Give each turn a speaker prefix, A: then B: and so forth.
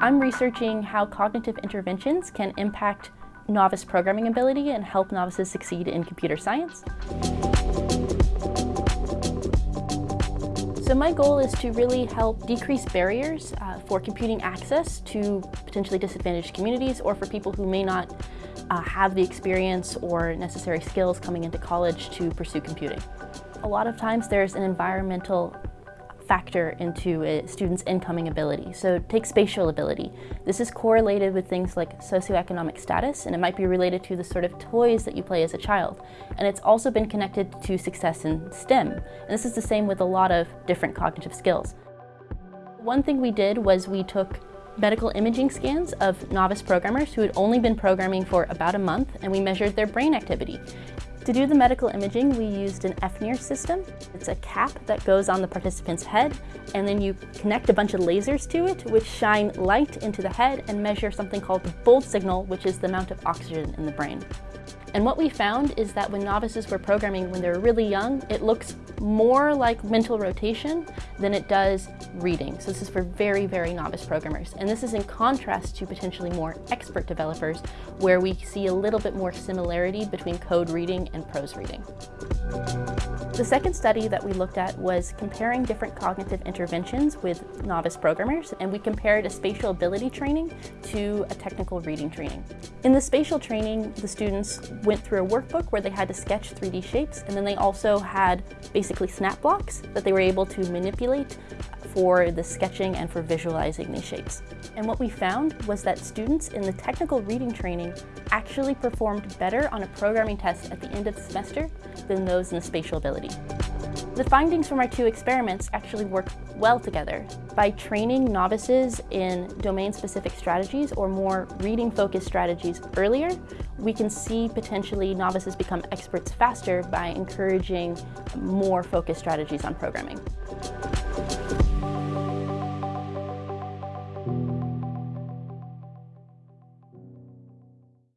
A: I'm researching how cognitive interventions can impact novice programming ability and help novices succeed in computer science. So my goal is to really help decrease barriers uh, for computing access to potentially disadvantaged communities or for people who may not uh, have the experience or necessary skills coming into college to pursue computing. A lot of times there's an environmental factor into a student's incoming ability. So take spatial ability. This is correlated with things like socioeconomic status, and it might be related to the sort of toys that you play as a child. And it's also been connected to success in STEM. And this is the same with a lot of different cognitive skills. One thing we did was we took medical imaging scans of novice programmers who had only been programming for about a month and we measured their brain activity. To do the medical imaging, we used an FNIR system. It's a cap that goes on the participant's head, and then you connect a bunch of lasers to it, which shine light into the head and measure something called the bold signal, which is the amount of oxygen in the brain. And what we found is that when novices were programming when they were really young, it looks more like mental rotation than it does reading. So this is for very, very novice programmers. And this is in contrast to potentially more expert developers where we see a little bit more similarity between code reading and prose reading. The second study that we looked at was comparing different cognitive interventions with novice programmers, and we compared a spatial ability training to a technical reading training. In the spatial training, the students went through a workbook where they had to sketch 3D shapes, and then they also had basically snap blocks that they were able to manipulate for the sketching and for visualizing these shapes. And what we found was that students in the technical reading training actually performed better on a programming test at the end of the semester than those in the spatial ability. The findings from our two experiments actually work well together. By training novices in domain-specific strategies or more reading-focused strategies earlier, we can see potentially novices become experts faster by encouraging more focused strategies on programming.